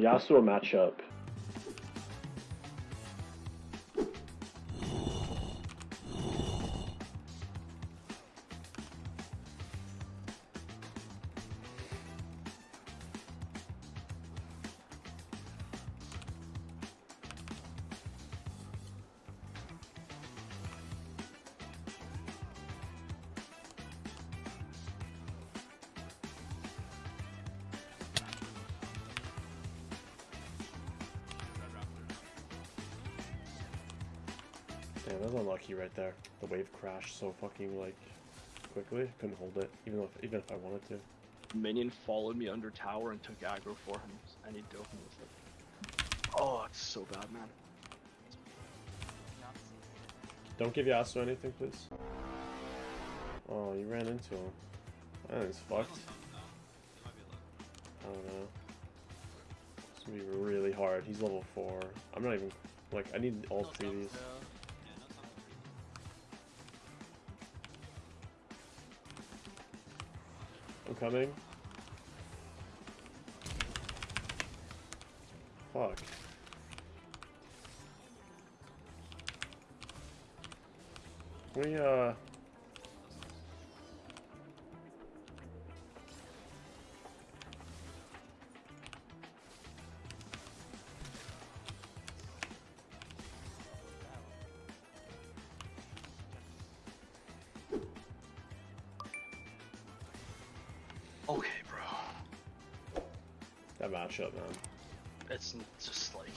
Yasuo matchup. Damn, that was unlucky right there. The wave crashed so fucking like quickly. Couldn't hold it, even if even if I wanted to. Minion followed me under tower and took aggro for him. I need to open this up. Oh, it's so bad, man. Don't give Yasuo anything, please. Oh, you ran into him. That is fucked. I don't know. It's gonna be really hard. He's level 4. I'm not even... Like, I need all three of these. Coming. Fuck. We, uh... Okay, bro. That matchup, man. It's just like.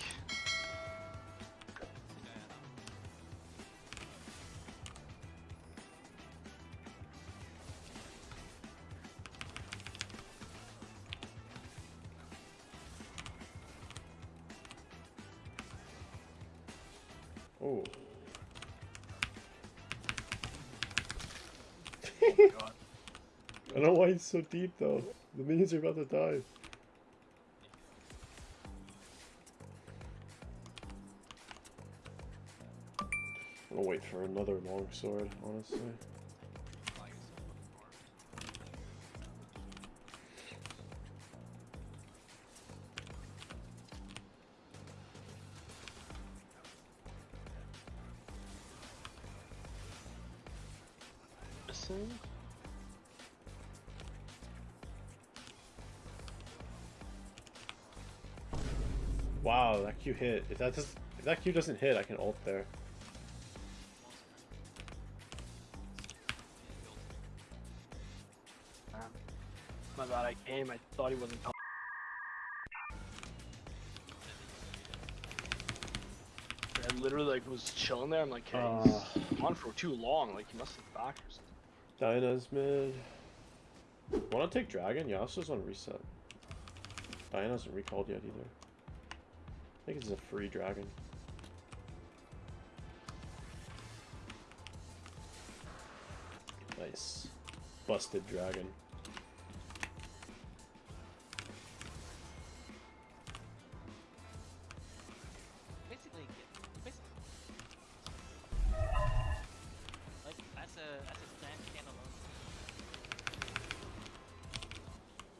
Oh. Oh. I don't know why he's so deep, though. The minions are about to die. I'm gonna wait for another long sword, honestly. Missing? Wow, that Q hit. If that does, if that Q doesn't hit, I can ult there. My bad, I came, I thought he wasn't coming. I literally like was chilling there. I'm like, hey, Uh. he's on for too long. Like he must have back or something. Diana's mid. Wanna take Dragon? Yasuo's on reset. Diana hasn't recalled yet either. I think it's a free dragon. Nice. Busted dragon. Basically, basically, like as a as a.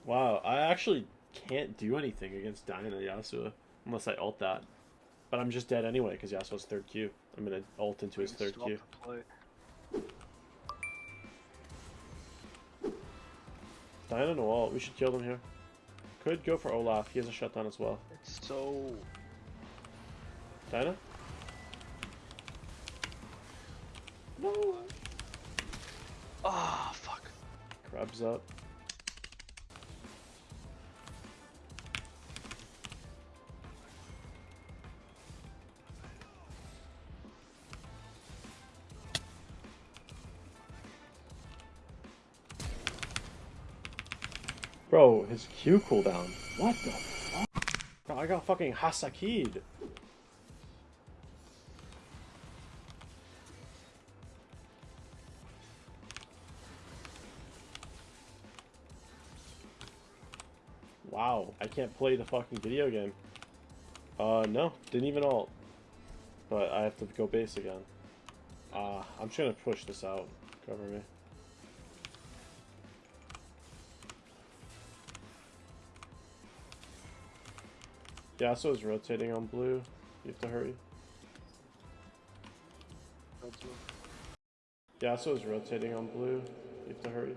Wow, I actually can't do anything against Diana Yasuo unless I ult that. But I'm just dead anyway because Yasuo's third Q. I'm gonna ult into his third Q. the play. Diana no ult. We should kill them here. Could go for Olaf. He has a shutdown as well. It's so Diana? No. ah fuck. Crabs up. Bro, his Q cooldown. What the fuck? Bro, I got fucking Hasaki'd. Wow, I can't play the fucking video game. Uh, no, didn't even ult. But I have to go base again. Uh, I'm just gonna push this out. Cover me. Yasuo's rotating on blue. You have to hurry. That's what- Yasuo's rotating on blue. You have to hurry.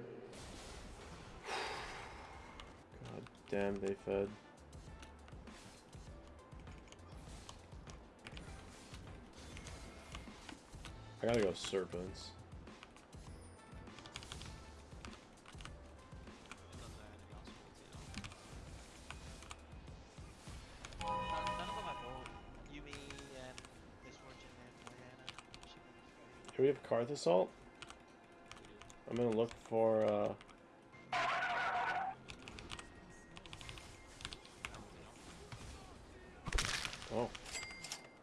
God damn, they fed. I gotta go serpents. Here we have Karth Assault. I'm gonna look for uh Oh,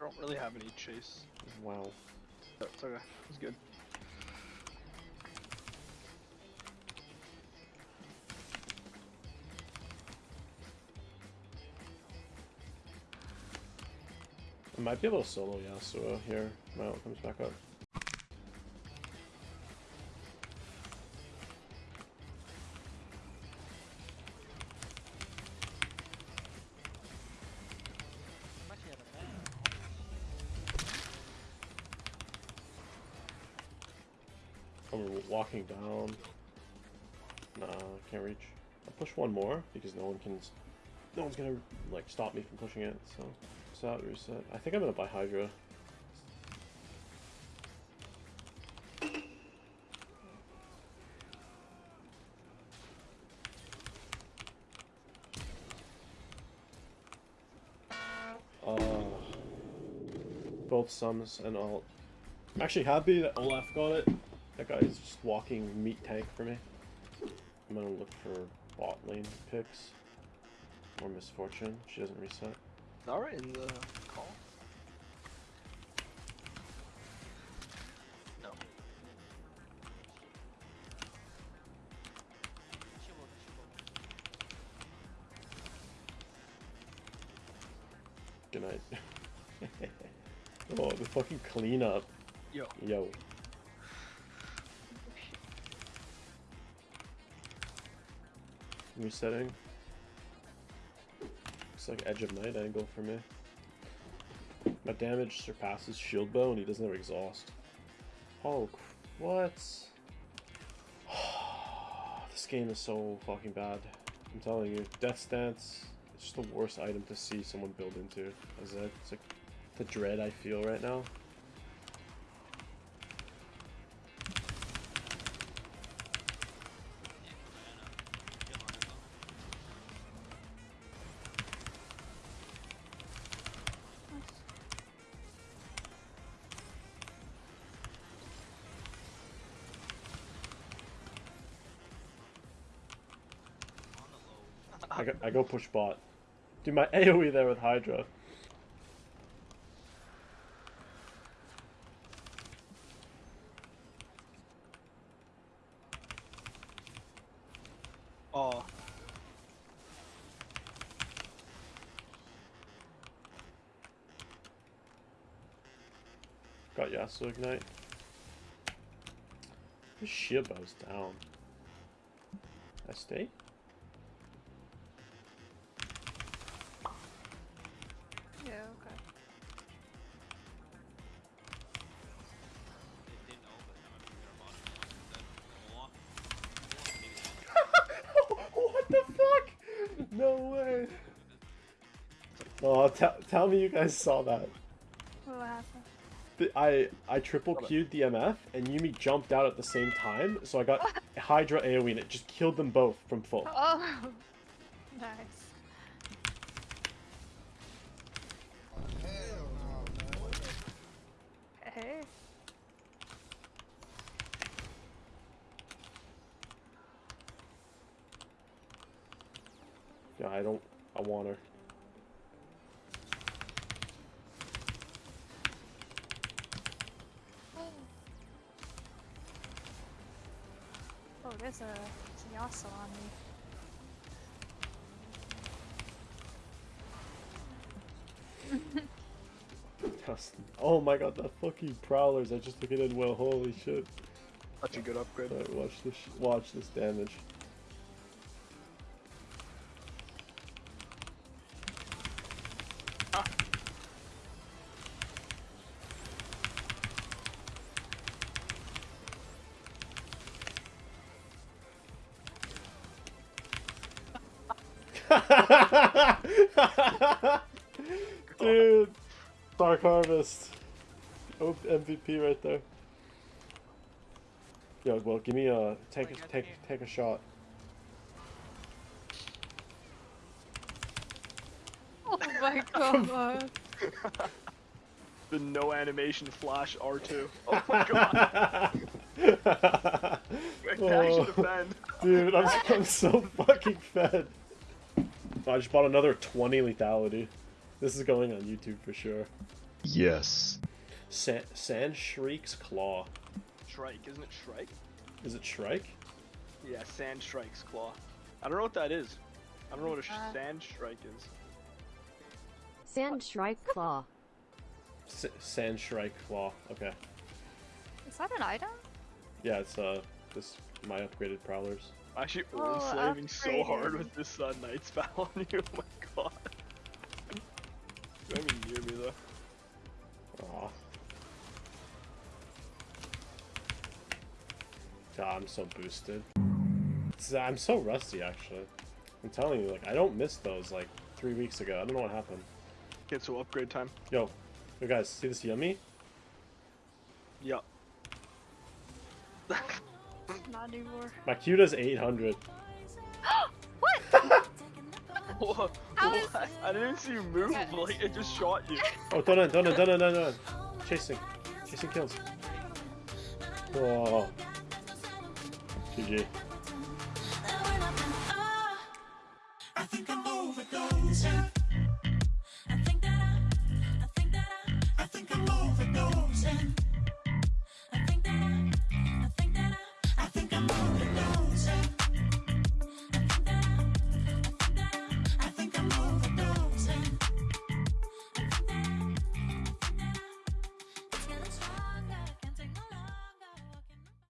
I don't really have any chase. wow. That's okay. It's good. I might be able to solo Yasuo here. My ult comes back up. Down. Nah, can't reach. I'll push one more because no one can. No one's gonna like stop me from pushing it. So, reset, reset. I think I'm gonna buy Hydra. Uh, both sums and alt. I'm actually happy that Olaf got it. That guy's just walking meat tank for me. I'm gonna look for bot lane picks. Or Miss Fortune. She doesn't reset. Alright, in the call. No. She will, she will. Good night. oh, the fucking cleanup. Yo. Yo. Resetting. Looks like Edge of Night angle for me. My damage surpasses shield bow and he doesn't have exhaust. Oh, what? this game is so fucking bad. I'm telling you, Death's Dance It's just the worst item to see someone build into. Is that, it's like the dread I feel right now. I go, I go push bot. Do my AoE there with Hydra. Oh. Got Yasuo Ignite. This shield bow's down. I stay? Tell tell me you guys saw that. What happened? I I triple queued the MF and Yuumi jumped out at the same time, so I got Hydra AoE and it just killed them both from full. Oh, nice. Hey, Yeah, I don't. I want her. There's a, there's Yasuo on me. Oh my god, the fucking prowlers! I just took it in well. Holy shit! Such a good upgrade. Alright, watch this. Watch this damage. Dude, Dark Harvest. Oh, MVP right there. Yo, well, give me a take Wait, a take take a shot. Oh my god. The no animation flash R2. Oh my god. Wait, I Oh. should defend. Dude, I'm, I'm so fucking fed. I just bought another 20 lethality. This is going on YouTube for sure. Yes. Sa- Sand Shriek's Claw. Shrike, isn't it Shrike? Is it Shrike? Yeah, Sand Shrike's Claw. I don't know what that is. I don't know what a sh- Uh. Sand Shrike is. Sand Shrike Claw. S- Sand Shrike Claw. Okay. Is that an item? Yeah, it's uh, this my upgraded prowlers. Actually, Oh, old slaving so hard with this uh, night spell on you. Oh my god. Don't even near me though. Aw. God, I'm so boosted. It's- I'm so rusty, actually. I'm telling you, like, I don't miss those, like, three weeks ago. I don't know what happened. Okay, so upgrade time. Yo, yo guys, see this yummy? Yup. Not anymore. My Q does 800. What? what? How is- What? I didn't see you move, Yes. like, it just shot you. Oh, done it, done it, done it, done it. Chasing. Chasing kills. Oh. GG. I think I'm overdosing.